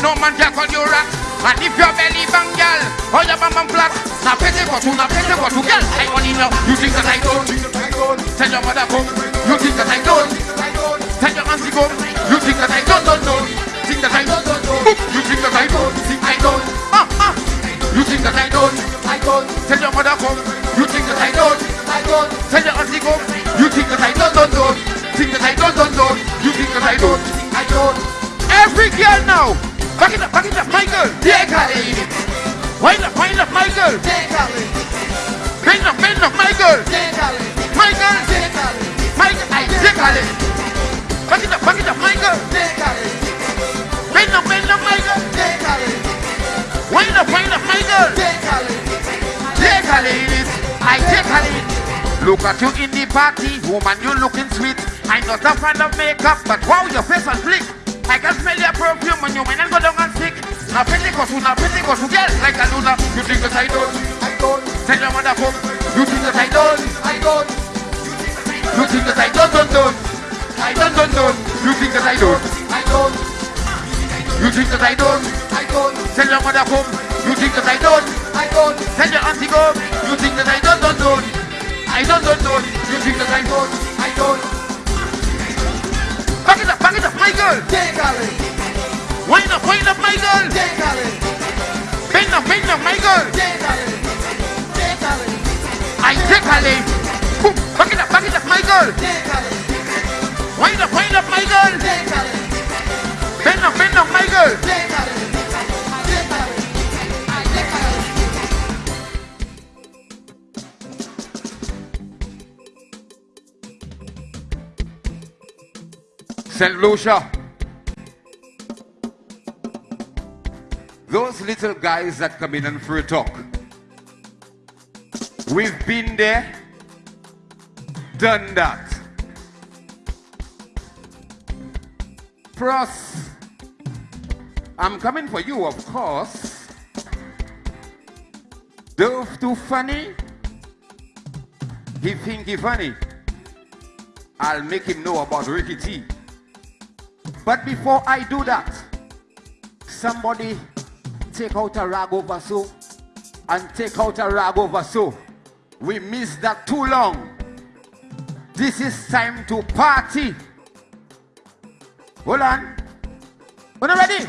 no man can call you rat. And if your belly bang, girl, or your bum bum flat, now pity what you, now pity what you, girl. I only know you think that I don't. Tell your mother come, you think that I don't. Tell your auntie come, you think that I don't, don't, don't. Think that I don't, don't, don't. You think that I don't, think I don't. Ah, ah. You think that I don't, I don't. Tell your mother come, you think that I don't, I don't. Tell your auntie come, you think that I don't, don't, don't. Think that I don't, don't, don't. You think that I don't, I don't. Every girl now, back it up, back it up. Yeah, Khalid. Wind up, wind up, my girl. Bend up, bend up, girl. My girl. My girl. I take Khalid. Back it up, back it up, my girl. Bend up, bend up, my girl. Wind up, wind up, girl. Take Khalid. I Khalid. Look at you in the party, woman, you looking sweet. I'm not a fan of makeup, but wow, your face on flick. I can smell your perfume when you went and go down and stick. Now cause now cause girl like a Luna. You think that I don't? I don't. Tell your mother come. You think that I don't? I don't. You think that I don't, don't, don't. I don't, don't, don't. You think that I don't? I don't. You think that I don't? I don't. Tell your mother come. You think that I don't? I don't. Tell your auntie go. You think that I don't, don't, don't. I don't, don't, don't. You think that I don't? I don't. Girl. Wind up, wind up, my girl. Bend up, bend up, my girl. I take Ali. Boom, back it up, back it up, my girl. Wind up, wind up, my girl. Bend up, bend up, my girl. St. Lucia. Those little guys that come in and free talk. We've been there, done that. Plus, I'm coming for you, of course. Dove too funny. He think he funny. I'll make him know about Ricky T. But before I do that, somebody take out a rag over so and take out a rag over so. We missed that too long. This is time to party. Hold on. When you ready?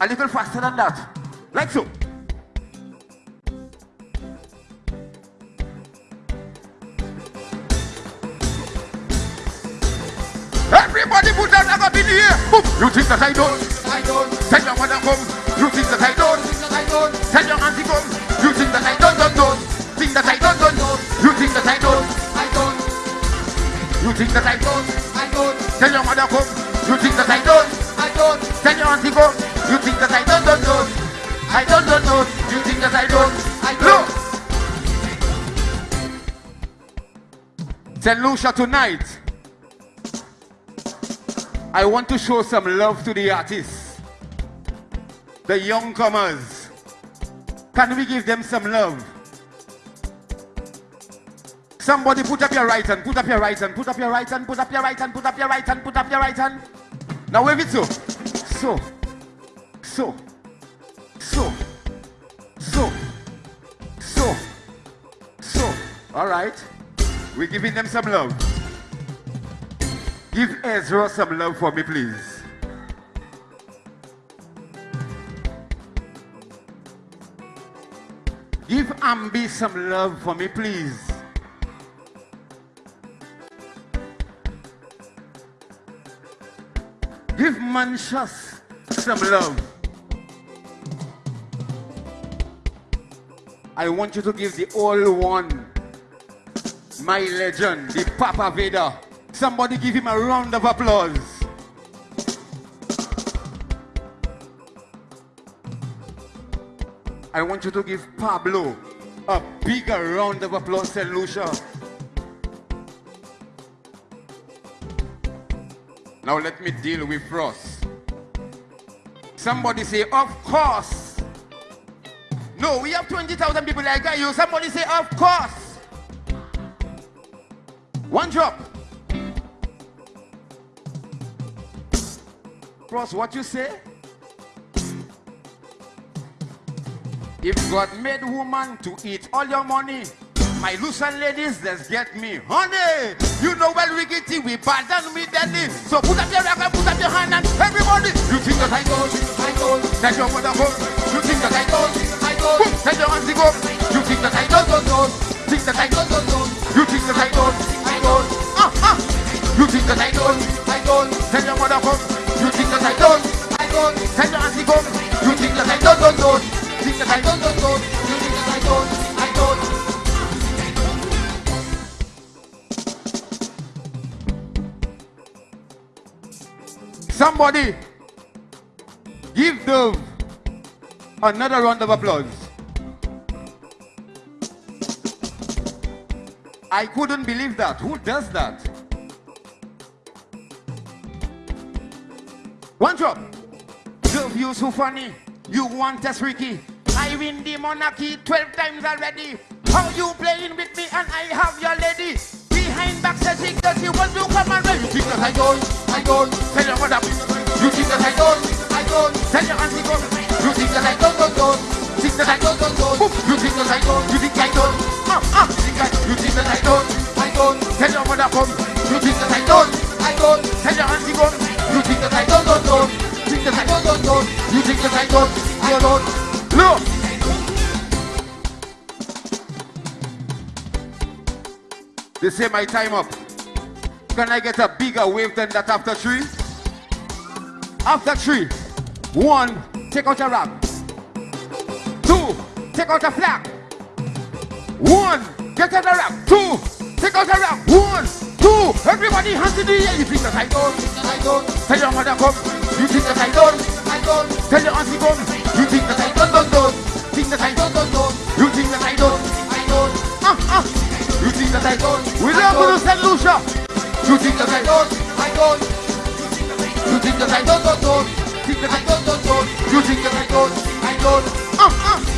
A little faster than that. Like so. Everybody put that up in the air. Boom. You think that I don't? I don't. Tell your mother come. You think that I don't? I don't. Tell your auntie come. You think that I don't? Don't don't. Think that I don't? Don't don't. You think that I don't? I don't. You think that I don't? I don't. Tell your mother come. You think that I don't? I don't. Tell your auntie come. You think that I don't? Don't don't. I don't don't don't. You think that I don't? I don't. St. Lucia tonight. I want to show some love to the artists, the young comers. Can we give them some love? Somebody put up your right hand, put up your right hand, put up your right hand, put up your right hand, put up your right hand, put up your right hand. Now wave it so. So. So. So. So. So. So. All right. We're giving them some love. Give Ezra some love for me, please. Give Ambi some love for me, please. Give Manchas some love. I want you to give the old one, my legend, the Papa Vader. Somebody give him a round of applause. I want you to give Pablo a bigger round of applause, St. Lucia. Now let me deal with Ross. Somebody say, of course. No, we have 20,000 people like you. Somebody say, of course. One drop. Cross, what you say? If God made woman to eat all your money, my Lucian ladies, let's get me honey. You know well we get it, we pardon me deadly. So put up your record, put up your hand and everybody. You think that I don't, I don't. That your mother go. You think that I don't. Somebody give Dove another round of applause. I couldn't believe that. Who does that? One drop. Dove, you so funny. You want us, Ricky. I win the monarchy 12 times already. How you playing with me and I have your lady? Behind back says she does you want to come and You think that I don't? I don't. Tell your mother. You think that I don't? I don't. Tell your auntie don't. You think that I don't, don't, don't. Think that I don't, don't, don't. You think that I don't? You think I don't? Ah, ah. You think that I don't? I don't. Tell your mother come. You think that I don't? I don't. Tell your auntie come. You think that I don't, don't, don't. Think that I don't, don't, don't. You think that I don't? I don't. Look. They say my time up. Can I get a bigger wave than that after three? After three. One, take out your rap. Two, take out a flag. One, get out the rap. Two, take out a rap. One, two, everybody hands in the air. You think that? I don't. Tell your mother come. You think that I don't? I don't. Tell your auntie come. You think that I don't, don't, don't. Think that You think that I don't. I. Ah, ah. You think that I don't. We don't go to St. You think that You think that I don't, don't, don't. Think that I don't. You think that I don't. I don't. Ah, ah.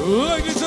Ladies